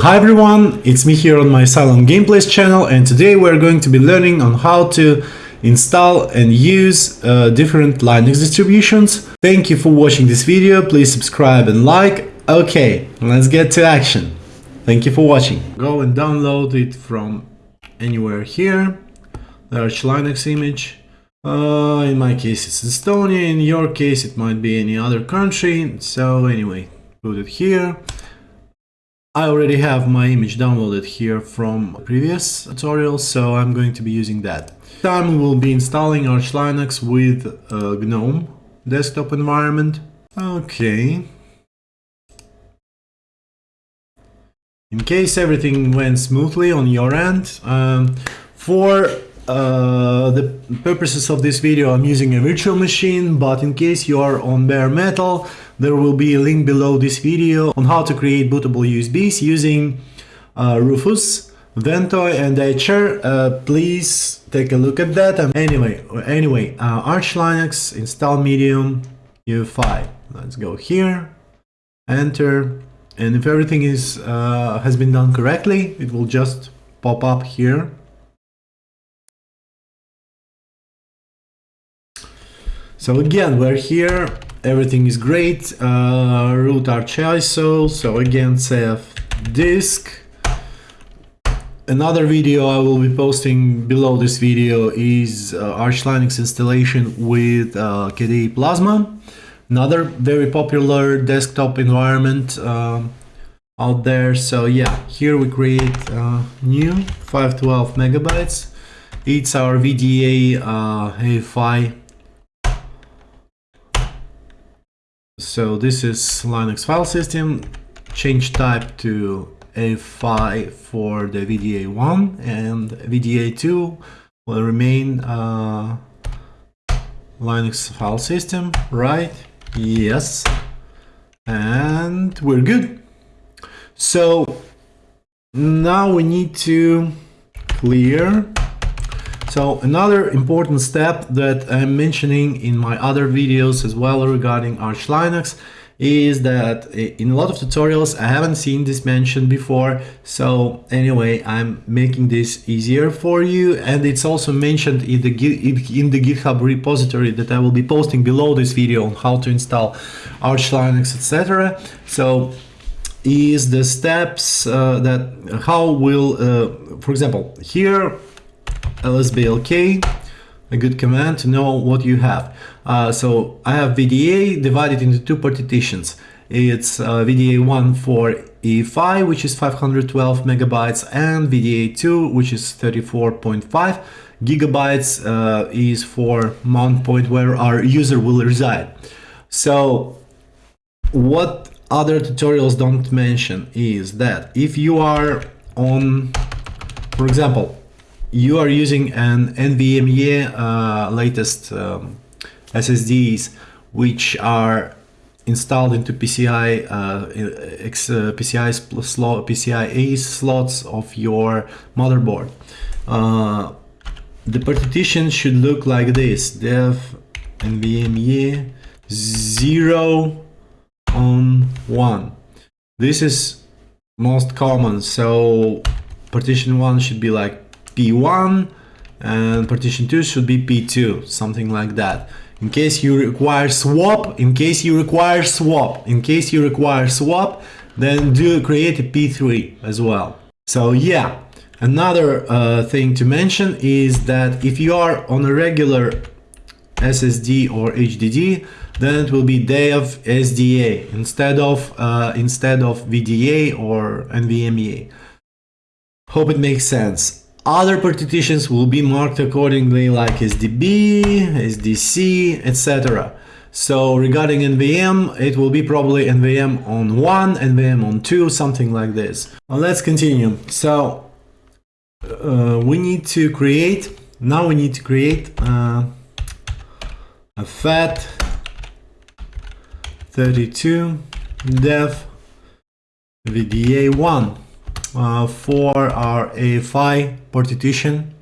Hi everyone, it's me here on my Silent Gameplays channel and today we're going to be learning on how to install and use uh, different Linux distributions. Thank you for watching this video, please subscribe and like. Okay, let's get to action. Thank you for watching. Go and download it from anywhere here. Arch Linux image. Uh, in my case it's Estonia, in your case it might be any other country. So anyway, put it here. I already have my image downloaded here from previous tutorial, so I'm going to be using that. Time we will be installing Arch Linux with uh, GNOME desktop environment. Okay. In case everything went smoothly on your end, um, for uh, the purposes of this video I'm using a virtual machine, but in case you are on bare metal, there will be a link below this video on how to create bootable USBs using uh, Rufus, Ventoy and Etcher. Uh, please take a look at that. Um, anyway, anyway, uh, Arch Linux install medium UEFI. Let's go here, enter, and if everything is uh, has been done correctly, it will just pop up here So again, we're here, everything is great, uh, root arch ISO, so again, CF disk. Another video I will be posting below this video is uh, Arch Linux installation with uh, KDE Plasma. Another very popular desktop environment uh, out there. So yeah, here we create uh, new 512 megabytes. It's our VDA uh, AFI So this is Linux file system, change type to A5 for the VDA1 and VDA2 will remain uh, Linux file system, right? Yes. And we're good. So now we need to clear so another important step that I'm mentioning in my other videos as well regarding Arch Linux is that in a lot of tutorials I haven't seen this mentioned before. So anyway I'm making this easier for you. And it's also mentioned in the in the github repository that I will be posting below this video on how to install Arch Linux etc so is the steps uh, that how will uh, for example here lsblk, a good command to know what you have. Uh, so I have VDA divided into two partitions. It's uh, VDA1 for EFI, which is 512 megabytes, and VDA2, which is 34.5 gigabytes, uh, is for mount point where our user will reside. So what other tutorials don't mention is that if you are on, for example, you are using an NVMe uh, latest um, SSDs which are installed into PCI uh, X, uh, PCI slot slots of your motherboard. Uh, the partition should look like this: dev NVMe zero on one. This is most common, so partition one should be like P1 and partition 2 should be P2, something like that. In case you require swap, in case you require swap, in case you require swap, then do create a P3 as well. So yeah, another uh, thing to mention is that if you are on a regular SSD or HDD, then it will be dev SDA instead of uh, instead of VDA or NVMe. Hope it makes sense. Other partitions will be marked accordingly like SDB, SDC, etc. So regarding NVM, it will be probably NVM on 1, NVM on 2, something like this. Well, let's continue. So uh, we need to create, now we need to create uh, a FAT 32 dev VDA1 uh, for our AFI partition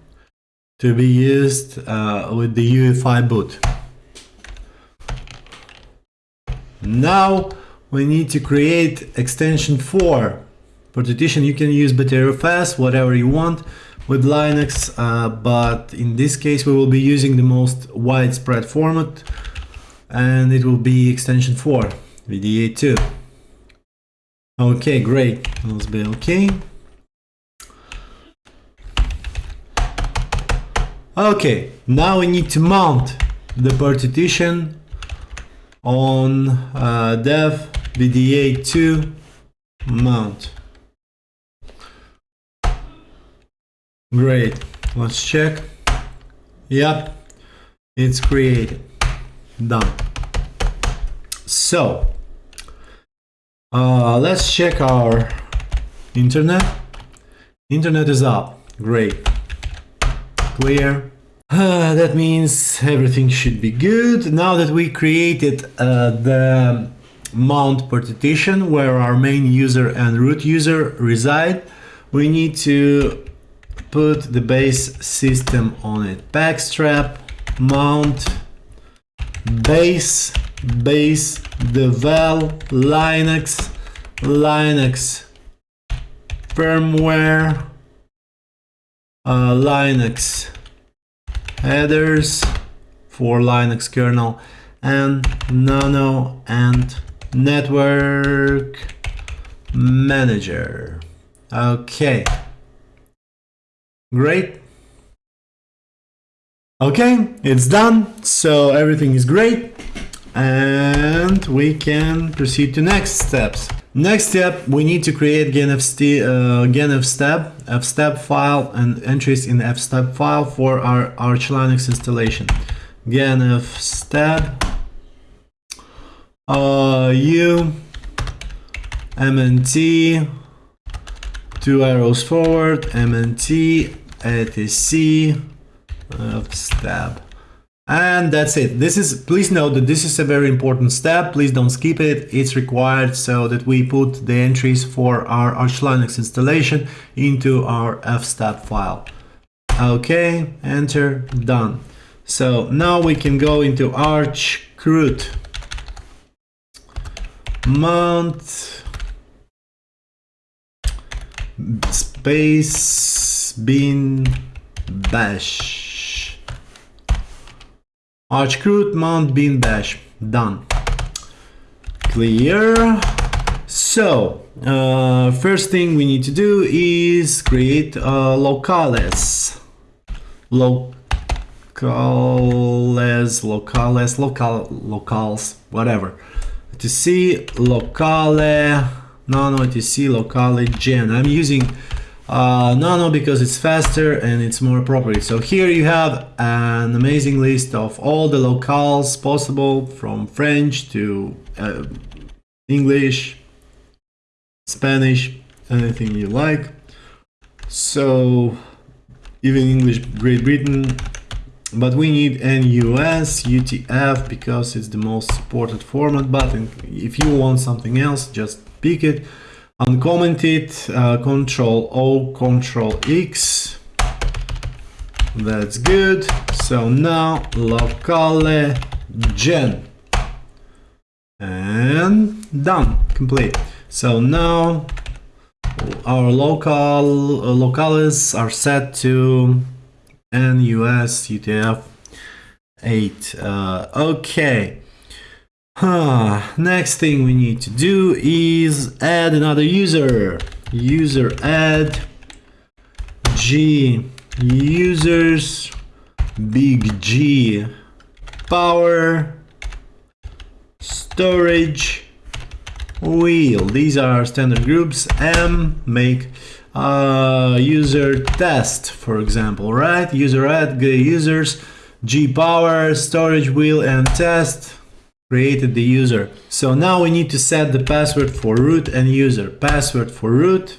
to be used uh, with the UEFI boot. Now we need to create extension 4 partition. You can use Btrfs, whatever you want with Linux, uh, but in this case we will be using the most widespread format and it will be extension 4, VDA2. Okay, great. Let's be okay. Okay, now we need to mount the partition on uh, dev VDA2 mount. Great, let's check. Yep, it's created. Done. So, uh, let's check our internet. Internet is up. Great. Clear. Uh, that means everything should be good. Now that we created uh, the mount partition where our main user and root user reside, we need to put the base system on it. pacstrap, mount, base, base, devel, Linux, Linux, firmware, uh, Linux headers for Linux kernel and nano and network manager. Okay. Great. Okay, it's done. So everything is great. And we can proceed to next steps. Next step, we need to create genfst, uh, genfstab, fstab file and entries in fstab file for our Arch Linux installation. genfstab uh, u mnt two arrows forward, MNT, etc, of stab. And that's it. This is, please note that this is a very important step. Please don't skip it. It's required so that we put the entries for our Arch Linux installation into our fstab file. Okay, enter, done. So now we can go into Arch root mount space bin bash archroot mount bin bash done. Clear. So uh, first thing we need to do is create uh, locales. Locales locales local locals whatever. To see locale. Nano see locale gen. I'm using uh, nano because it's faster and it's more appropriate. So here you have an amazing list of all the locales possible from french to uh, english spanish anything you like. So even english great britain. But we need en_US, UTF because it's the most supported format. But if you want something else just pick it uncommented uh, control O control X. That's good. So now locale gen. And done. Complete. So now our local uh, locales are set to en_US UTF 8 uh, okay. Next thing we need to do is add another user. User add G users big G power storage wheel. These are standard groups. M make user test, for example, right? User add g users G power storage wheel and test created the user. So now we need to set the password for root and user. Password for root.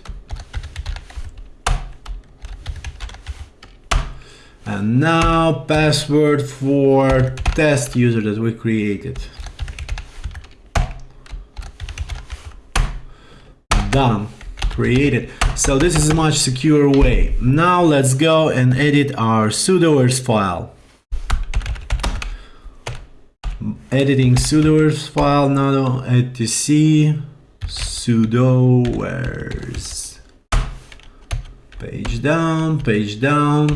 And now password for test user that we created. Done. Created. So this is a much secure way. Now let's go and edit our sudoers file editing sudoers file nano etc sudoers Page down, page down.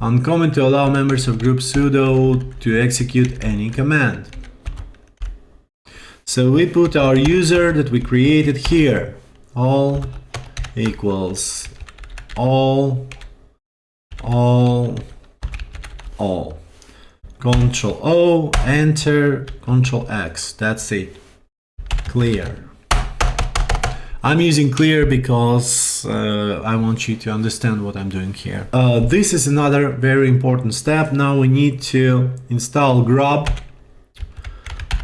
Uncommon to allow members of group sudo to execute any command. So we put our user that we created here. All equals all, all, all. Control O, enter, Control X. That's it. Clear. I'm using clear because uh, I want you to understand what I'm doing here. Uh, this is another very important step. Now we need to install grub.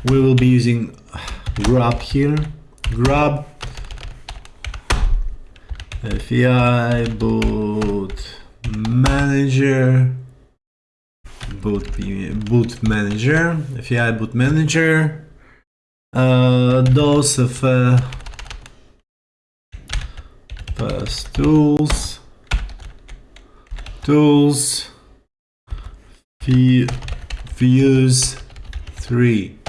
We will be using grub here. Grub FEI boot manager boot boot manager. FEI boot manager. Uh, those of uh, first tools. Tools. Views 3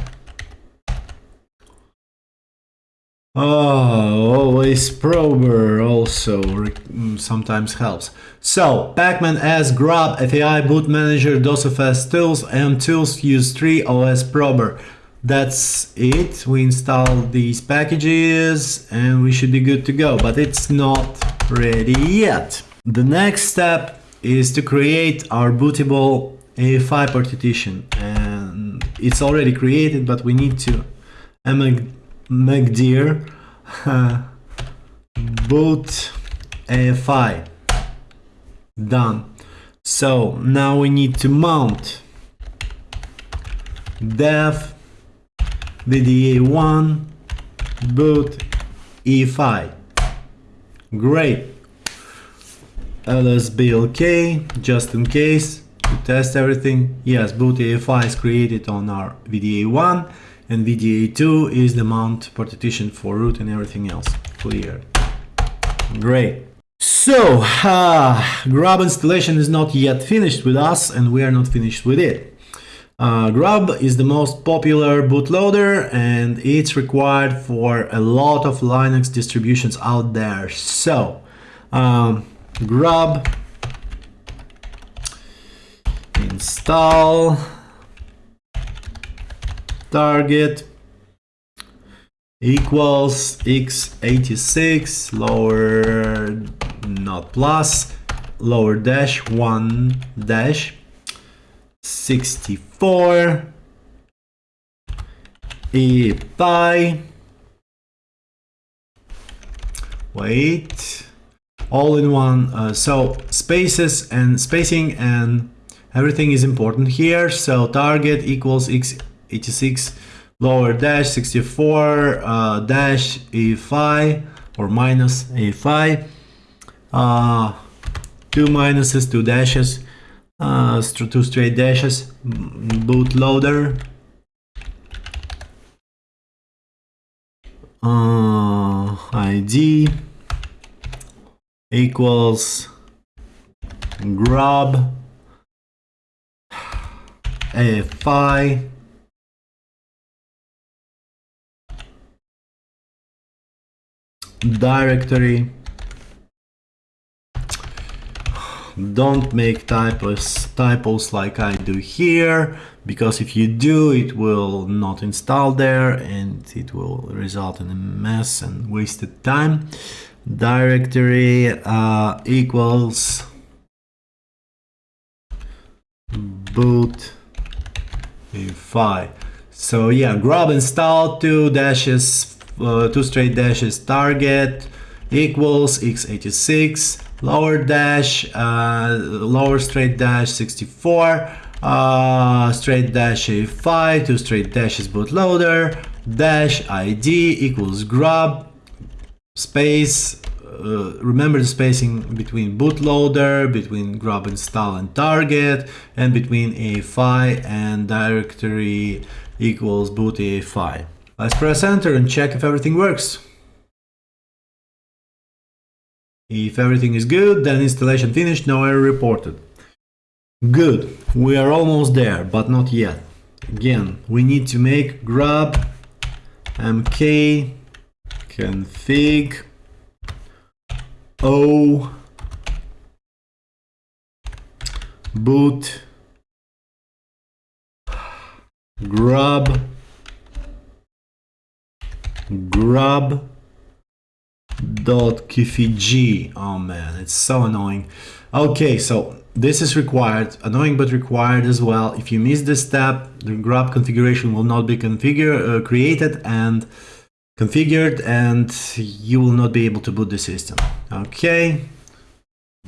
Oh, OS prober also mm, sometimes helps. So, Pacman as grub FEI boot manager DOSFS tools and tools use 3 OS prober. That's it. We install these packages and we should be good to go, but it's not ready yet. The next step is to create our bootable AFI partition and it's already created, but we need to mkdir uh, boot AFI done. So now we need to mount. Dev VDA1 boot EFI great. LSBLK just in case. To test everything. Yes boot EFI is created on our VDA1 and VDA2 is the mount partition for root and everything else. Clear. Great. So uh, grub installation is not yet finished with us and we are not finished with it. Uh, grub is the most popular bootloader and it's required for a lot of linux distributions out there. So um, grub install target equals x86 lower not plus lower dash 1 dash 64 e pi. Wait. All in one uh, so spaces and spacing and everything is important here. So target equals x 86 lower dash 64 uh, dash a5 or minus a5 uh, two minuses two dashes uh, two straight dashes bootloader uh, id equals grub a5 directory. Don't make typos typos like I do here because if you do it will not install there and it will result in a mess and wasted time. Directory uh, equals boot fi so yeah grub install two dashes uh, two straight dashes target equals x86 lower dash uh, lower straight dash 64 uh, straight dash a5 two straight dashes bootloader dash id equals grub space uh, remember the spacing between bootloader, between grub install and target, and between a5 and directory equals boot a5. Let's press enter and check if everything works. If everything is good, then installation finished, no error reported. Good, we are almost there, but not yet. Again, we need to make grub mk config o boot grub grub dot kfg oh man it's so annoying. Okay so this is required annoying but required as well. If you miss this step the grub configuration will not be configured uh, created and configured and you will not be able to boot the system. Okay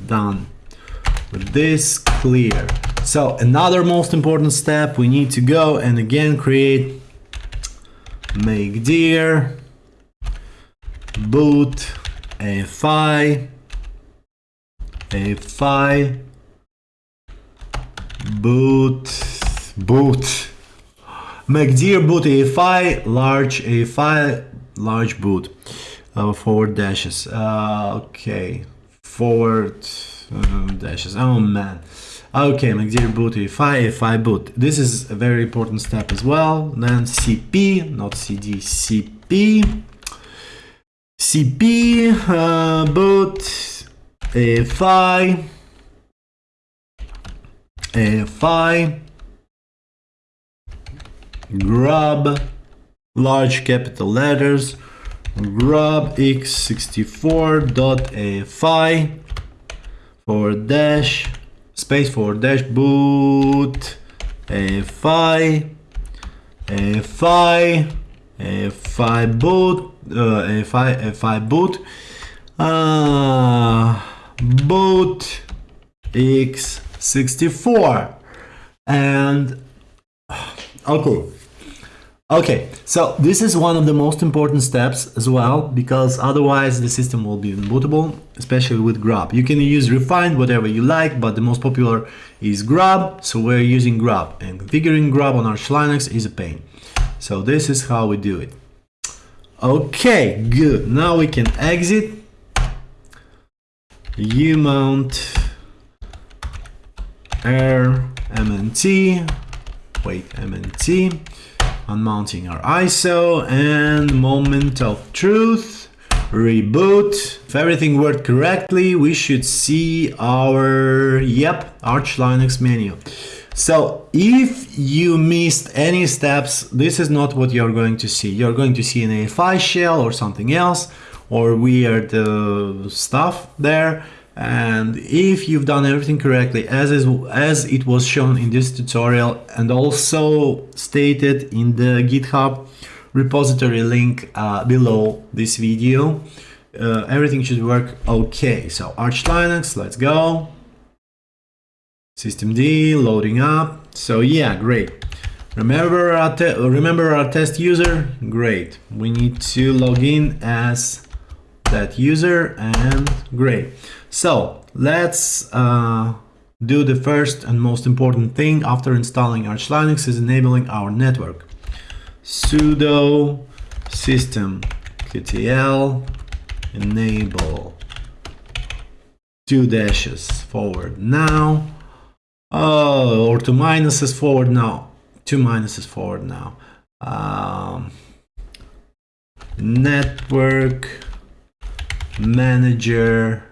done. With this clear. So another most important step. We need to go and again create make dir boot AFI AFI boot boot. Make dir boot AFI large AFI large boot. Uh, forward dashes. Uh, okay. Forward uh, dashes. Oh man okay mkdir boot AFI AFI boot this is a very important step as well. Then CP not CD CP CP uh, boot AFI AFI grub large capital letters grub x64.afi forward dash space for dash boot afi afi afi boot uh, afi boot. Uh, boot x64 and okay Okay, so this is one of the most important steps as well, because otherwise the system will be unbootable, especially with grub. You can use rEFInd, whatever you like, but the most popular is grub, so we're using grub. And configuring grub on Arch Linux is a pain. So this is how we do it. Okay, good. Now we can exit. umount air mnt, wait, mnt unmounting our ISO and moment of truth reboot. If everything worked correctly we should see our yep arch linux menu. So if you missed any steps this is not what you're going to see. You're going to see an afi shell or something else or weird uh, stuff there and if you've done everything correctly as is as it was shown in this tutorial and also stated in the github repository link uh, below this video uh, everything should work okay. So arch linux let's go. Systemd loading up. So yeah great. Remember our remember our test user? Great. We need to log in as that user and great so let's uh, do the first and most important thing after installing Arch Linux is enabling our network. sudo system ktl enable two dashes forward now. Oh, or two minuses forward now. Two minuses forward now. Um, network manager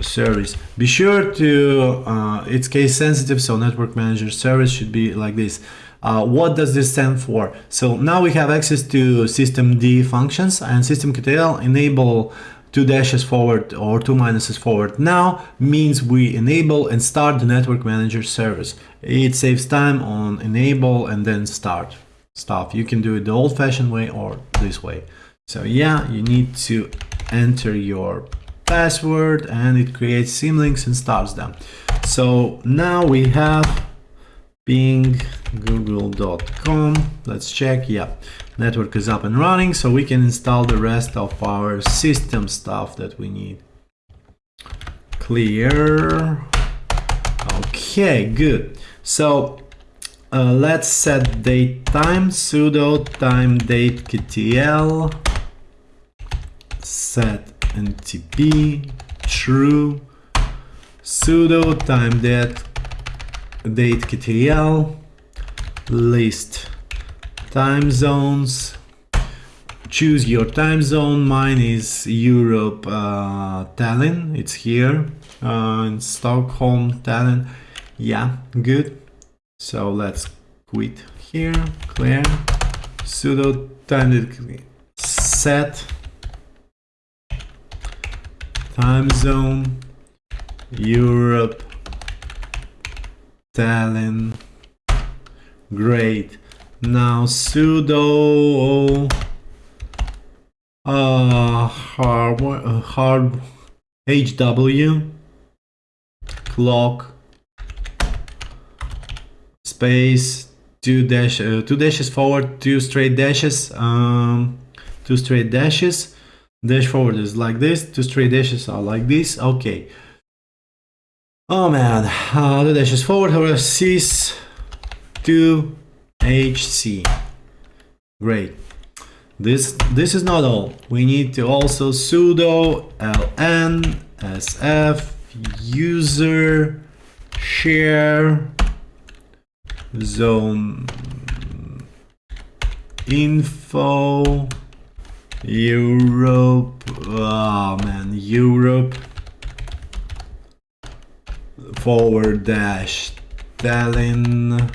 service. Be sure to, uh, it's case sensitive, so network manager service should be like this. Uh, what does this stand for? So now we have access to systemd functions and systemctl enable two dashes forward or two minuses forward now means we enable and start the network manager service. It saves time on enable and then start stuff. You can do it the old fashioned way or this way. So yeah, you need to enter your password and it creates symlinks and starts them. So now we have ping google.com. Let's check. Yeah, network is up and running so we can install the rest of our system stuff that we need. Clear. Okay, good. So uh, let's set date time sudo timedatectl set ntp true sudo time date date ktl list time zones choose your time zone. Mine is Europe, uh, Tallinn. It's here uh, in Stockholm, Tallinn. Yeah, good. So let's quit here, clear, sudo time set time zone, Europe, Tallinn. Great. Now sudo uh, hard, HW clock space two dash uh, two dashes forward two straight dashes um two straight dashes dash forward is like this two straight dashes are like this. Okay. Oh man. Uh, the dashes forward. However sys 2 hc great. This this is not all. We need to also sudo ln sf user share zone info Europe. Oh man Europe. Forward dash Tallinn.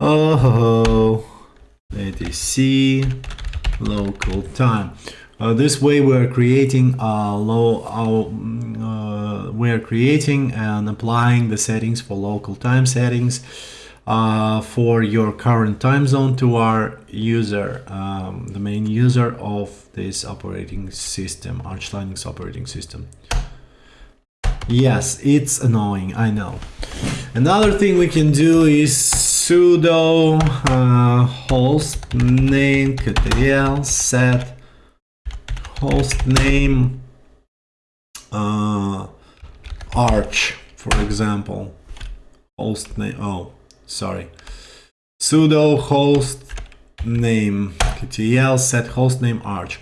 Oh it is C local time. Uh, this way we're creating a low uh, we're creating and applying the settings for local time settings uh, for your current time zone to our user um, the main user of this operating system Arch Linux operating system. Yes it's annoying I know. Another thing we can do is sudo uh, hostnamectl set host name uh, arch for example. Host name oh sorry. Sudo host name ktl set host name arch.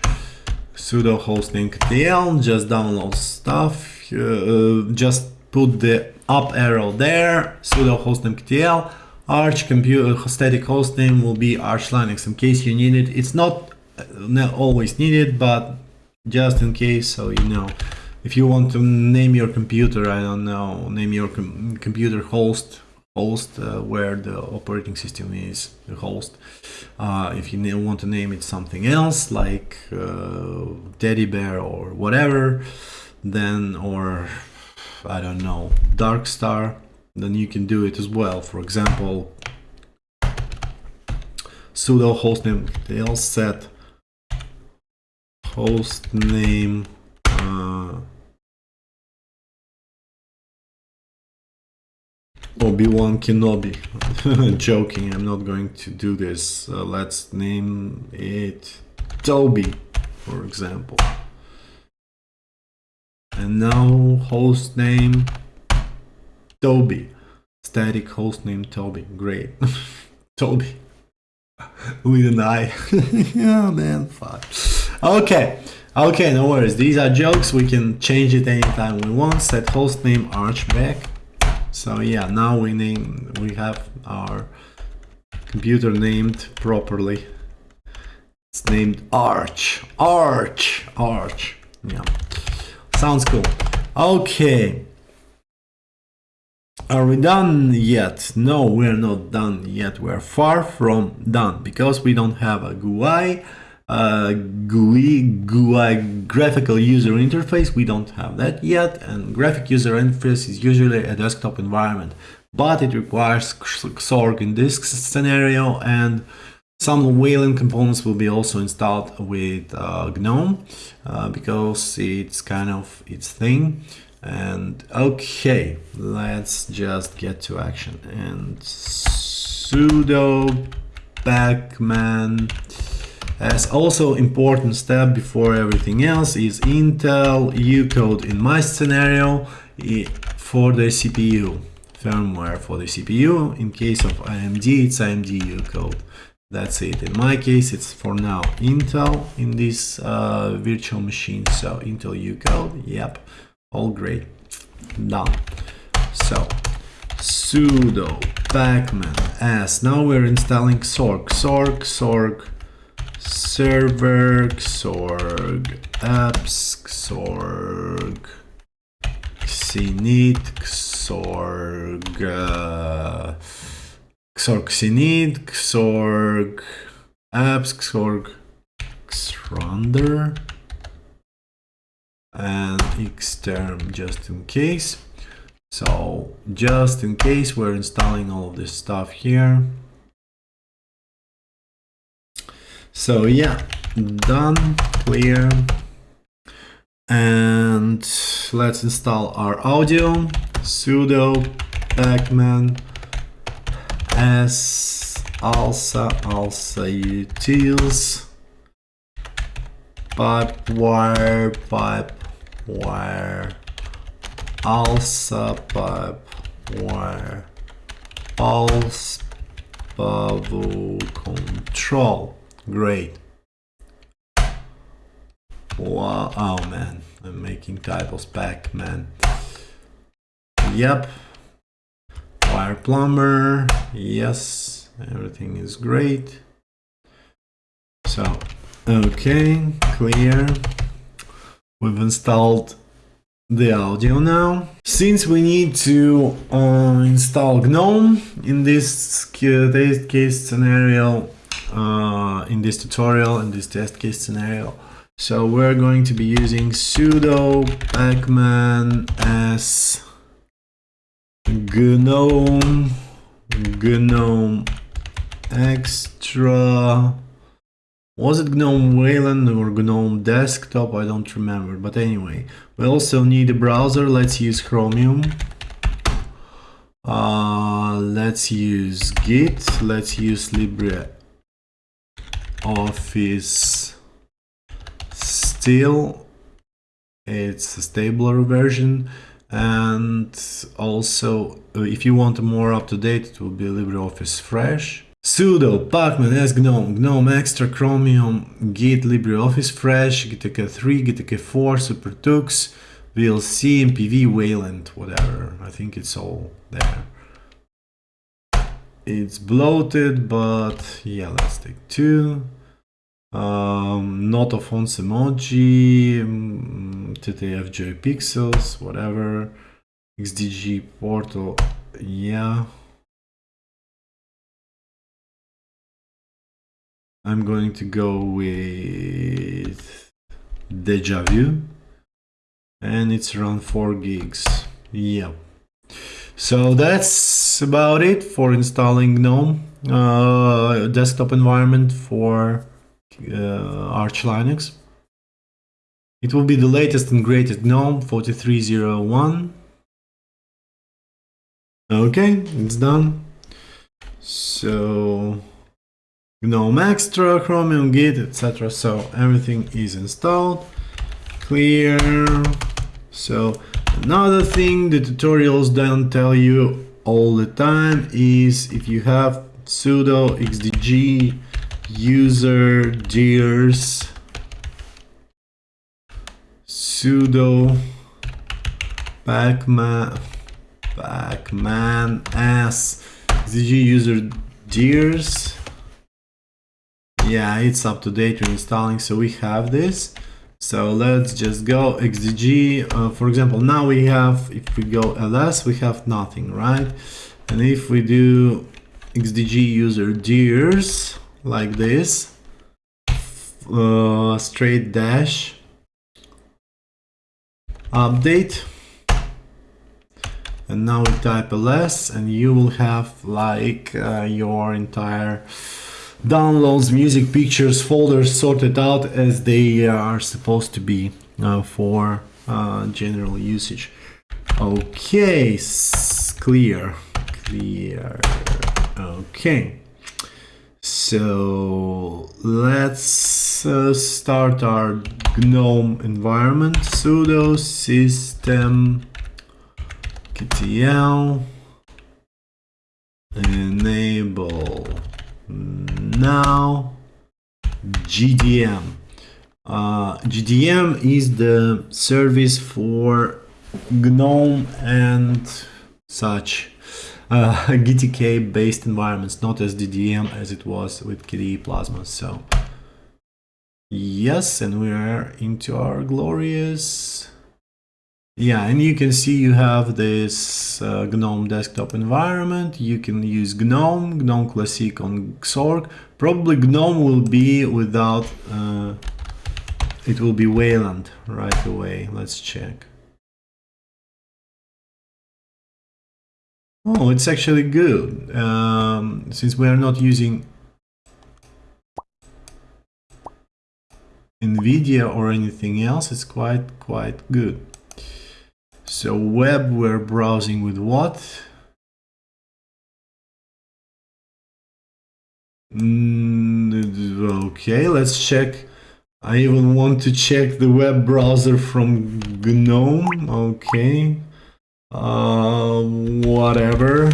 Sudo hostnamectl just download stuff uh, just put the up arrow there sudo hostnamectl arch computer static hostname will be arch linux in case you need it. It's not, uh, not always needed but just in case so you know. If you want to name your computer i don't know name your com computer host host uh, where the operating system is the host. Uh, if you want to name it something else like uh, teddy bear or whatever then or i don't know dark star then you can do it as well. For example sudo hostname tail set host Obi-Wan Kenobi. Joking, I'm not going to do this. Uh, let's name it Toby, for example. And now host name Toby. Static host name Toby. Great. Toby. With an I. oh man, fuck. Okay, okay, no worries. These are jokes. We can change it anytime we want. Set host name archback. So yeah, now we name we have our computer named properly. It's named Arch. Arch. Arch. Yeah. Sounds cool. Okay. Are we done yet? No, we're not done yet. We're far from done because we don't have a GUI GUI, GUI graphical user interface. We don't have that yet, and graphic user interface is usually a desktop environment, but it requires Xorg in this scenario, and some Wayland components will be also installed with uh, GNOME uh, because it's kind of its thing. And okay, let's just get to action and sudo pacman as also important step before everything else is Intel ucode in my scenario for the CPU firmware for the CPU in case of AMD it's AMD ucode that's it. In my case it's for now Intel in this uh, virtual machine. So Intel ucode yep all great. Done. So sudo pacman as now we're installing Xorg Xorg Xorg server xorg apps xorg xinit xorg uh, xorg xinit xorg apps xorg xrandr and xterm just in case. So just in case we're installing all this stuff here so yeah done clear. And let's install our audio sudo pacman s alsa alsa utils pipe wire pipe wire alsa pipe wire pulse bubble control great. Wow oh man. I'm making typos back man. Yep. Wire plumber. Yes. Everything is great. So okay. Clear. We've installed the audio now. Since we need to uh, install GNOME in this case scenario, uh, in this tutorial, in this test case scenario, so we're going to be using sudo pacman as GNOME, GNOME extra was it GNOME Wayland or GNOME Desktop? I don't remember. But anyway, we also need a browser. Let's use Chromium. Uh, let's use Git. Let's use LibreOffice still. It's a stabler version. And also, uh, if you want more up-to-date, it will be LibreOffice Fresh sudo pacman s gnome gnome extra chromium git libreoffice fresh gitk 3 gitk 4 supertux vlc mpv wayland whatever i think it's all there it's bloated but yeah let's take two um not of fonts emoji mm, ttfj pixels whatever xdg portal yeah I'm going to go with Deja Vu and it's around 4 gigs. Yeah. So that's about it for installing GNOME uh, desktop environment for uh, Arch Linux. It will be the latest and greatest GNOME 4301. Okay, it's done. So GNOME Extra, Chromium, Git, etc. So everything is installed. Clear. So another thing the tutorials don't tell you all the time is if you have sudo xdg user dirs sudo pacman pacman as xdg user dirs yeah it's up to date we're installing so we have this. So let's just go xdg uh, for example now we have if we go ls we have nothing right? And if we do xdg user dirs like this. Uh, straight dash. Update. And now we type ls and you will have like uh, your entire downloads, music, pictures, folders sorted out as they are supposed to be uh, for uh, general usage. Okay, clear, clear. Okay, so let's uh, start our GNOME environment. sudo system ktl enable now GDM. Uh, GDM is the service for GNOME and such uh, GTK based environments, not as DDM as it was with KDE Plasma. So Yes, and we are into our glorious... Yeah, and you can see you have this uh, GNOME desktop environment. You can use GNOME, GNOME Classic on Xorg. Probably GNOME will be without... Uh, it will be Wayland right away. Let's check. Oh, it's actually good. Um, since we are not using NVIDIA or anything else, it's quite, quite good. So web, we're browsing with what? Mm, okay, let's check. I even want to check the web browser from GNOME. Okay. Uh, whatever.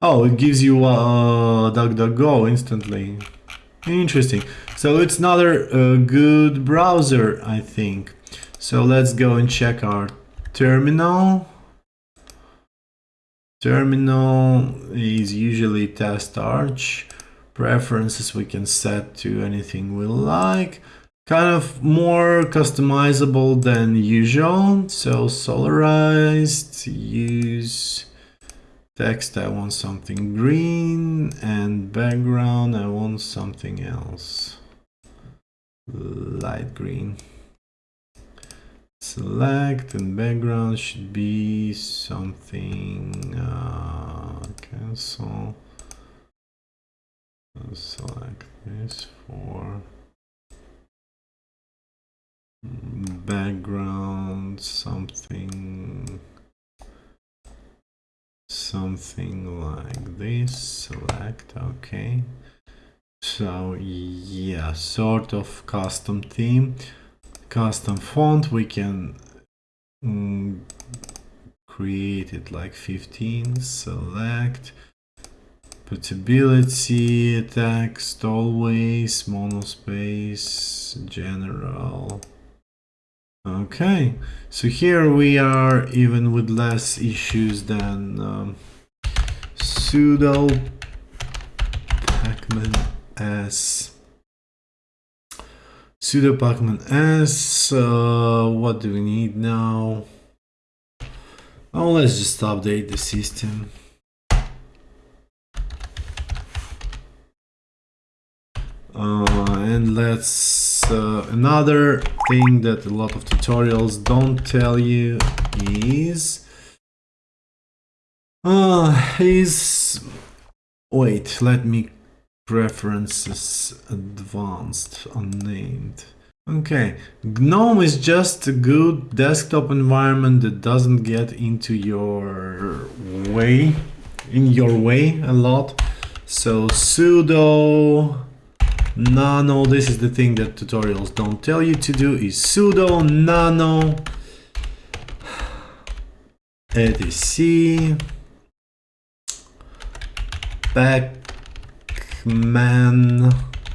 Oh, it gives you uh, DuckDuckGo instantly. Interesting. So it's another uh, good browser, I think. So let's go and check our terminal. Terminal is usually test arch. Preferences we can set to anything we like kind of more customizable than usual. So solarized, use text, I want something green and background, I want something else. Light green. Select and background should be something, uh, cancel. Select this for background something something like this select okay. So yeah sort of custom theme custom font we can mm, create it like 15 select Putability, text always, monospace, general, Okay, so here we are even with less issues than um, sudo pacman s. Sudo pacman s uh, what do we need now? Oh let's just update the system. Uh, and let's uh, another thing that a lot of tutorials don't tell you is uh, is wait let me preferences advanced unnamed. Okay gnome is just a good desktop environment that doesn't get into your way in your way a lot. So sudo nano this is the thing that tutorials don't tell you to do is sudo nano. Etc pacman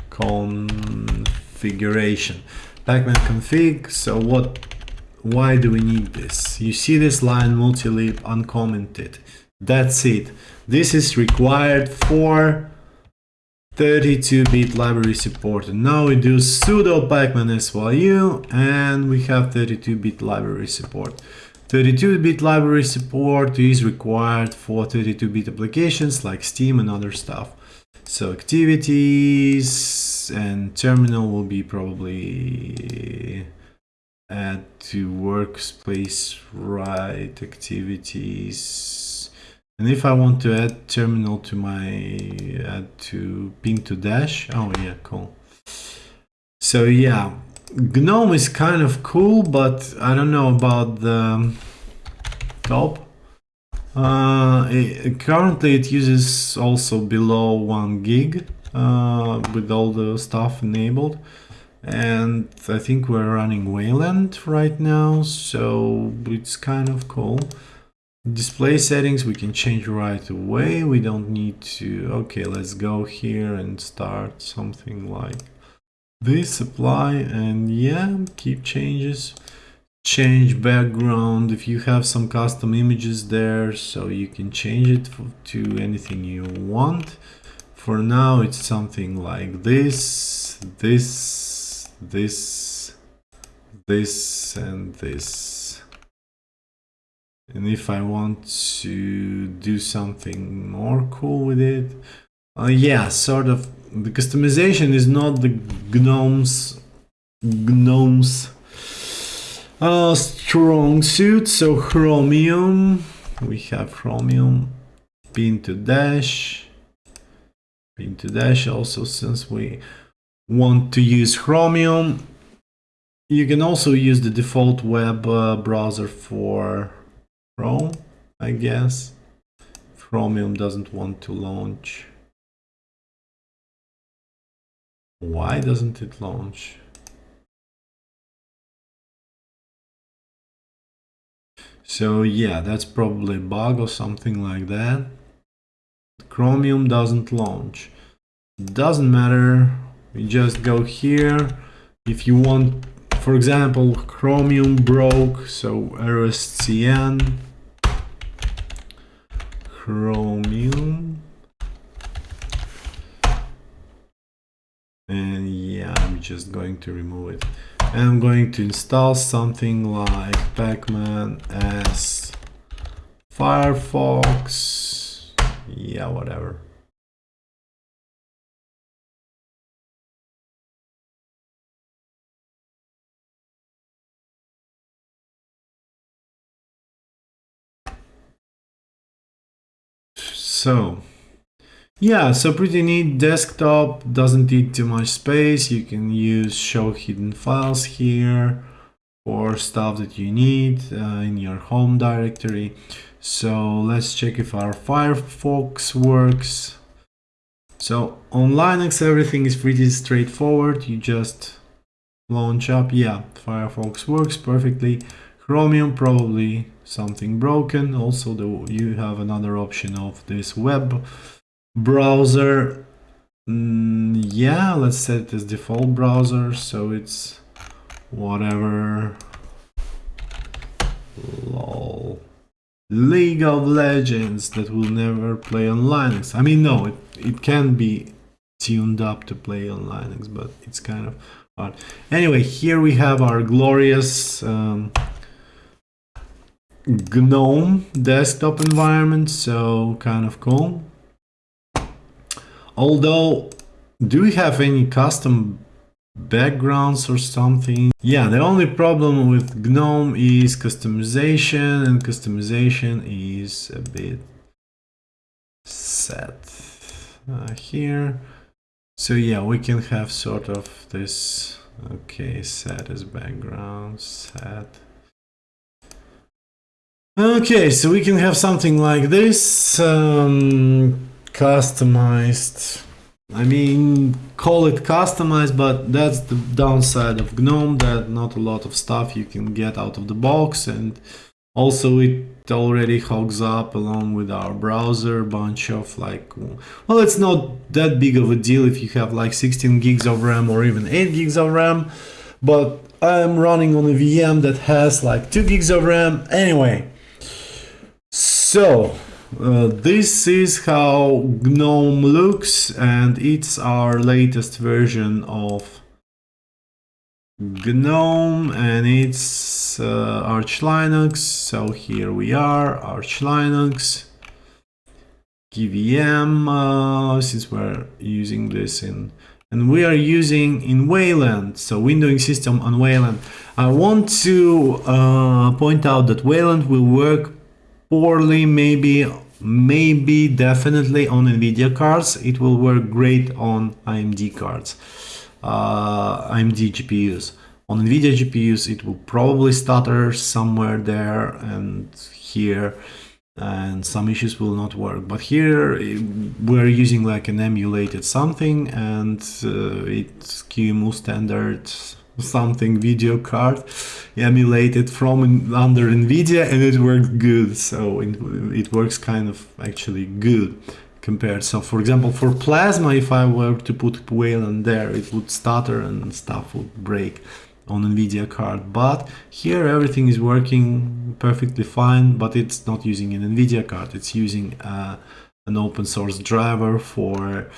configuration. Pacman config so what why do we need this? You see this line multi-lib uncommented that's it. This is required for 32-bit library support. Now we do sudo pacman syu and we have 32-bit library support. 32-bit library support is required for 32-bit applications like Steam and other stuff. So activities and terminal will be probably to workspace right activities and if I want to add terminal to my add to pin to dash, oh yeah, cool. So yeah, GNOME is kind of cool, but I don't know about the top. Uh, it, currently it uses also below one gig uh, with all the stuff enabled. And I think we're running Wayland right now, so it's kind of cool. Display settings we can change right away. We don't need to... Okay, let's go here and start something like this. Apply and yeah, keep changes. Change background if you have some custom images there, so you can change it to anything you want. for now it's something like this, this, this, this, and this. And if I want to do something more cool with it, uh, yeah, sort of, the customization is not the GNOME's, GNOME's uh, strong suit, so Chromium, we have Chromium, pin to dash, pin to dash also since we want to use Chromium. You can also use the default web uh, browser for Chrome, I guess. Chromium doesn't want to launch. Why doesn't it launch? So yeah, that's probably a bug or something like that. Chromium doesn't launch. Doesn't matter. We just go here. If you want, for example, Chromium broke, so rscn Chromium. And yeah, I'm just going to remove it. And I'm going to install something like Pacman as Firefox. Yeah, whatever. So yeah, so pretty neat desktop, doesn't eat too much space. You can use show hidden files here for stuff that you need uh, in your home directory. So let's check if our Firefox works. So on Linux, everything is pretty straightforward. You just launch up. Yeah, Firefox works perfectly. Chromium, probably something broken. Also, the, you have another option of this web browser. Mm, yeah let's set it as default browser. So it's whatever. Lol. League of legends that will never play on linux. I mean no it, it can be tuned up to play on linux but it's kind of hard. Anyway here we have our glorious um, gnome desktop environment so kind of cool Although, do we have any custom backgrounds or something? Yeah, the only problem with GNOME is customization and customization is a bit set uh, here. So yeah, we can have sort of this, okay, set as background, set. Okay, so we can have something like this. Um, customized I mean call it customized but that's the downside of GNOME that not a lot of stuff you can get out of the box and also it already hogs up along with our browser bunch of like well it's not that big of a deal if you have like 16 gigs of RAM or even 8 gigs of RAM but I'm running on a VM that has like 2 gigs of RAM anyway so uh, this is how GNOME looks and it's our latest version of GNOME and it's uh, Arch Linux. So here we are, Arch Linux, KVM, uh, since we're using this in and we are using in Wayland, so windowing system on Wayland. I want to uh, point out that Wayland will work poorly maybe maybe definitely on nvidia cards. It will work great on amd cards uh, amd gpus on nvidia gpus it will probably stutter somewhere there and here and some issues will not work. But here we're using like an emulated something and uh, it's QEMU standard something video card emulated from under NVIDIA and it worked good. So it, it works kind of actually good compared. So for example, for Plasma, if I were to put Wayland there, it would stutter and stuff would break on NVIDIA card. But here everything is working perfectly fine, but it's not using an NVIDIA card. It's using a, an open source driver for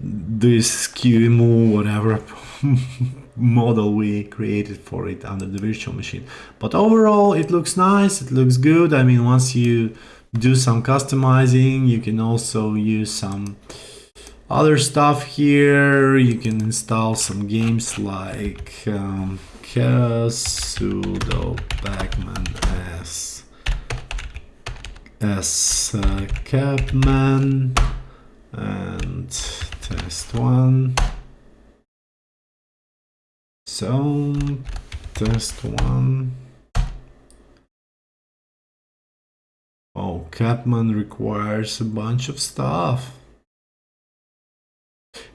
this QEMU whatever model we created for it under the virtual machine. But overall, it looks nice. It looks good. I mean, once you do some customizing, you can also use some other stuff here. You can install some games like um, sudo pacman s s uh, capman and test one so test one. Oh capman requires a bunch of stuff.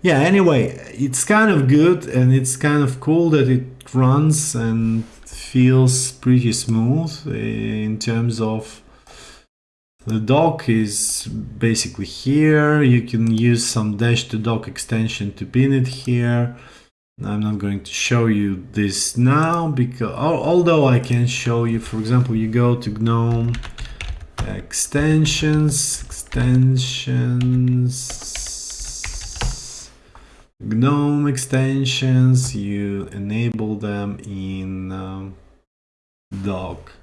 Yeah anyway it's kind of good and it's kind of cool that it runs and feels pretty smooth eh, in terms of the dock is basically here. You can use some dash to dock extension to pin it here I'm not going to show you this now because although I can show you for example you go to GNOME extensions extensions GNOME extensions, you enable them in um, dock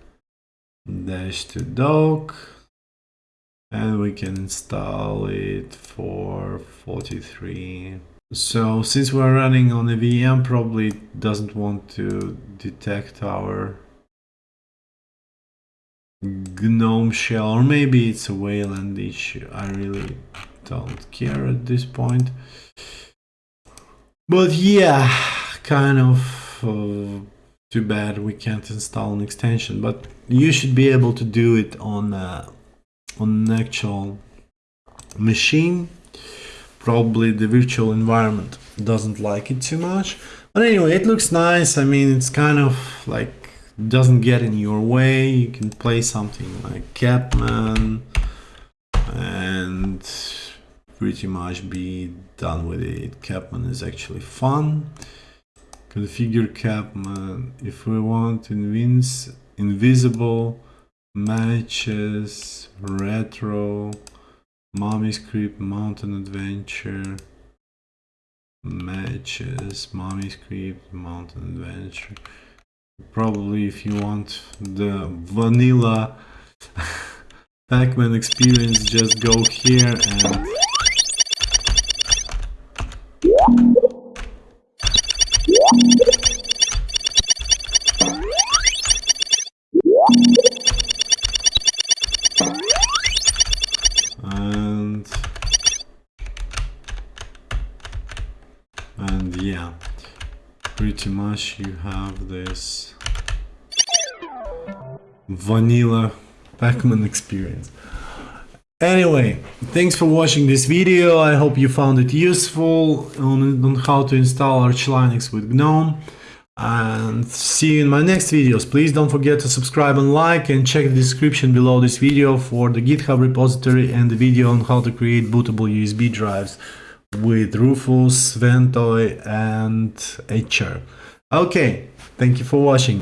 dash to dock and we can install it for 43 so since we're running on a VM probably doesn't want to detect our GNOME shell or maybe it's a Wayland issue. I really don't care at this point. But yeah, kind of uh, too bad we can't install an extension, but you should be able to do it on uh, on an actual machine. Probably the virtual environment doesn't like it too much. But anyway, it looks nice. I mean, it's kind of like doesn't get in your way. You can play something like Capman and pretty much be done with it. Capman is actually fun. Configure Capman. If we want invis invisible matches, retro, mommy script, mountain adventure, matches, mommy script, mountain adventure. Probably if you want the vanilla Pac-Man experience, just go here and pretty much you have this vanilla Pac-Man experience Anyway, thanks for watching this video. I hope you found it useful on, on how to install Arch Linux with GNOME. And see you in my next videos. Please don't forget to subscribe and like and check the description below this video for the GitHub repository and the video on how to create bootable USB drives with Rufus, Ventoy and Etcher. Okay, thank you for watching.